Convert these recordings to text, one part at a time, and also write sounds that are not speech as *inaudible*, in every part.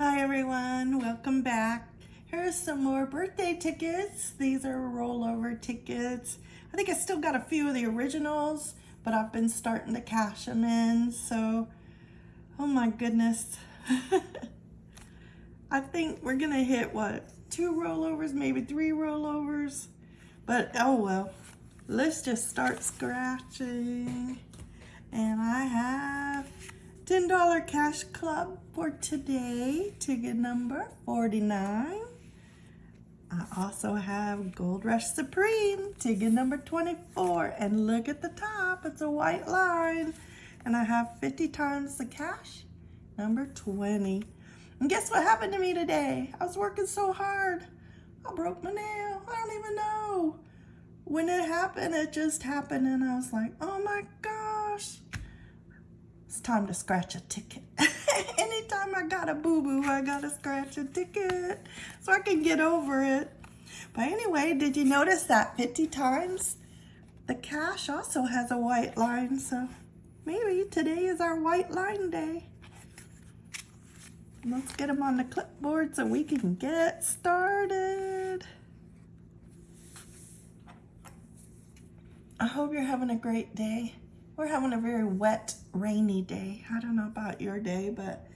Hi everyone, welcome back. Here's some more birthday tickets. These are rollover tickets. I think I still got a few of the originals, but I've been starting to cash them in, so, oh my goodness. *laughs* I think we're gonna hit, what, two rollovers, maybe three rollovers? But, oh well, let's just start scratching. And I have $10 cash club for today, ticket number 49. I also have Gold Rush Supreme, ticket number 24. And look at the top, it's a white line. And I have 50 times the cash, number 20. And guess what happened to me today? I was working so hard. I broke my nail. I don't even know. When it happened, it just happened. And I was like, oh my gosh it's time to scratch a ticket. *laughs* Anytime I got a boo-boo, I gotta scratch a ticket so I can get over it. But anyway, did you notice that 50 times? The cash also has a white line, so maybe today is our white line day. Let's get them on the clipboard so we can get started. I hope you're having a great day. We're having a very wet, rainy day. I don't know about your day, but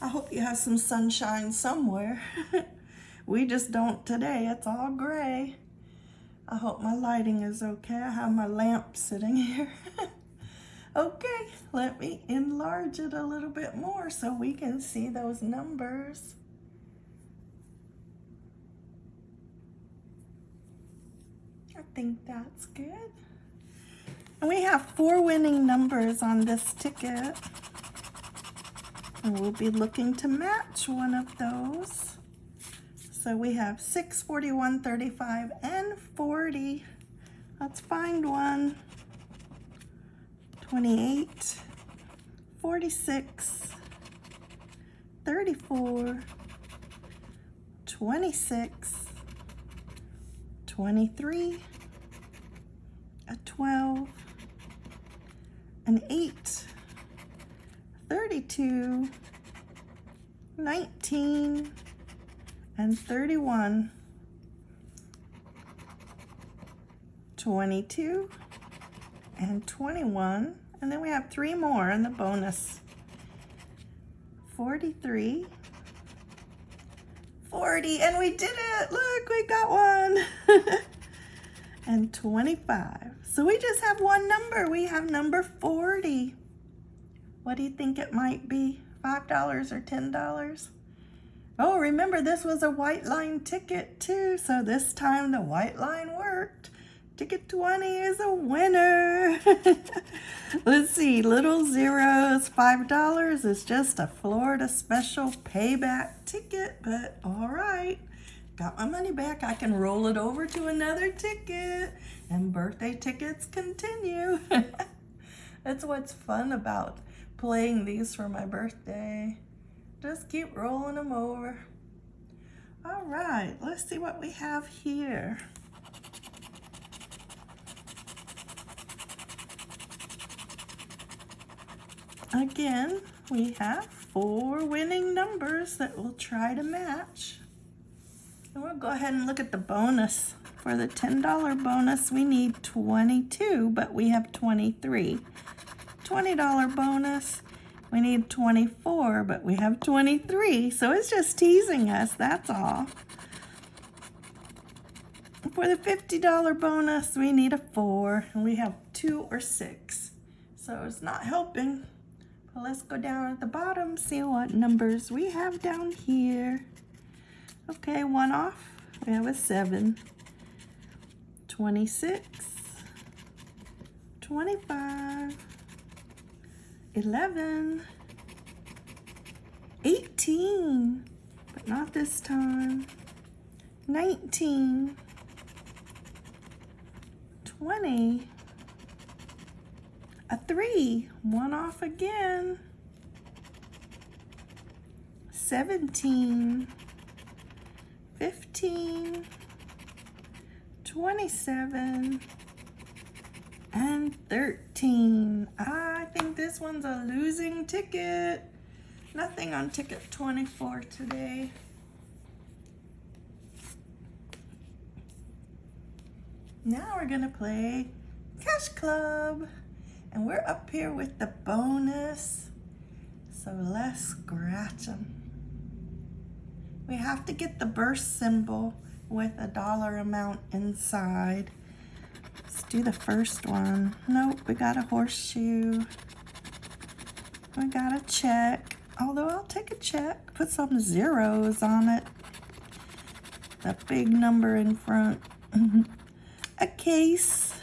I hope you have some sunshine somewhere. *laughs* we just don't today. It's all gray. I hope my lighting is okay. I have my lamp sitting *laughs* here. okay, let me enlarge it a little bit more so we can see those numbers. I think that's good. And we have four winning numbers on this ticket. And we'll be looking to match one of those. So we have 6, 41, 35, and 40. Let's find one. 28, 46, 34, 26, 23, a 12, an 8, 32, 19, and 31, 22, and 21. And then we have three more in the bonus. 43, 40, and we did it! Look, we got one! *laughs* and 25. So we just have one number. We have number 40. What do you think it might be? $5 or $10? Oh, remember this was a white line ticket too. So this time the white line worked. Ticket 20 is a winner. *laughs* Let's see, little zeros, $5 is just a Florida special payback ticket, but all right got my money back. I can roll it over to another ticket and birthday tickets continue. *laughs* That's what's fun about playing these for my birthday. Just keep rolling them over. All right, let's see what we have here. Again, we have four winning numbers that we'll try to match. Go ahead and look at the bonus. For the $10 bonus, we need 22, but we have 23. $20 bonus, we need 24, but we have 23. So it's just teasing us, that's all. For the $50 bonus, we need a four, and we have two or six. So it's not helping. But let's go down at the bottom, see what numbers we have down here. Okay, one off. We have a 7. 26. 25. 11. 18. But not this time. 19. 20. A 3. One off again. 17. 15, 27, and 13. I think this one's a losing ticket. Nothing on ticket 24 today. Now we're gonna play Cash Club. And we're up here with the bonus. So let's scratch them. We have to get the burst symbol with a dollar amount inside. Let's do the first one. Nope, we got a horseshoe. We got a check. Although I'll take a check. Put some zeros on it. The big number in front. *laughs* a case.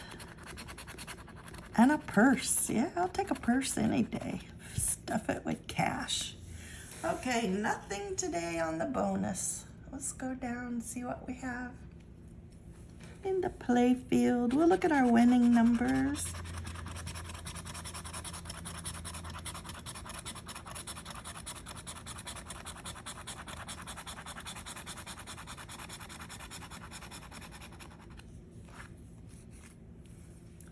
And a purse. Yeah, I'll take a purse any day. Stuff it with cash. Okay, nothing today on the bonus. Let's go down and see what we have. In the play field, we'll look at our winning numbers.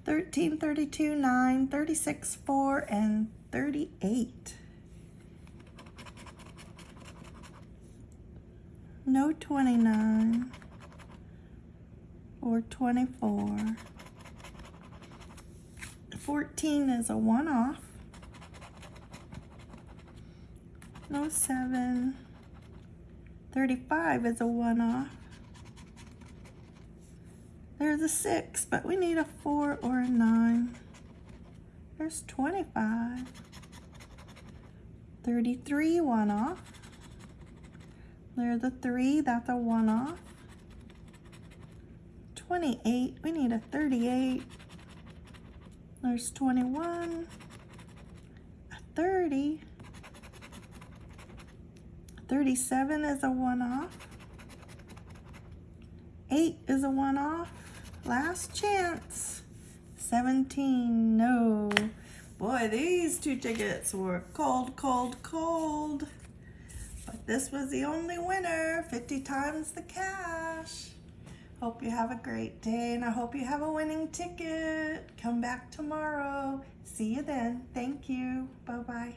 Thirteen, thirty-two, nine, thirty-six, four, and thirty-eight. No 29 or 24. 14 is a one-off. No 7. 35 is a one-off. There's a 6, but we need a 4 or a 9. There's 25. 33 one-off. There's a 3, that's a one-off. 28, we need a 38. There's 21, a 30. 37 is a one-off. 8 is a one-off. Last chance. 17, no. Boy, these two tickets were cold, cold, cold. This was the only winner, 50 times the cash. Hope you have a great day and I hope you have a winning ticket. Come back tomorrow. See you then. Thank you. Bye-bye.